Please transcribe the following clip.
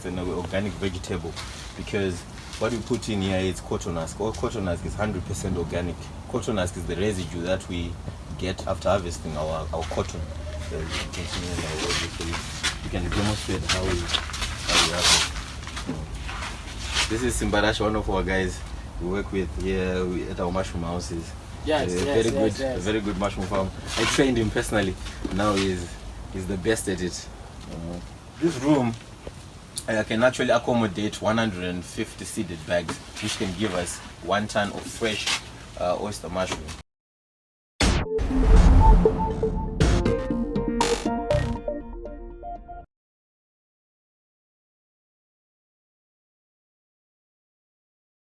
it's an organic vegetable because what we put in here is cotton husk. All cotton husk is 100% organic. Cotton husk is the residue that we get after harvesting our, our cotton. So you can continue you, you can demonstrate how we, how we harvest. This is Simbarash, one of our guys we work with here we- at our mushroom houses. Yes, a yes, very yes, good, yes. a very good mushroom farm. I trained him personally. Now he's he's the best at it. Uh, this room uh, can actually accommodate 150 seeded bags, which can give us one ton of fresh uh, oyster mushroom.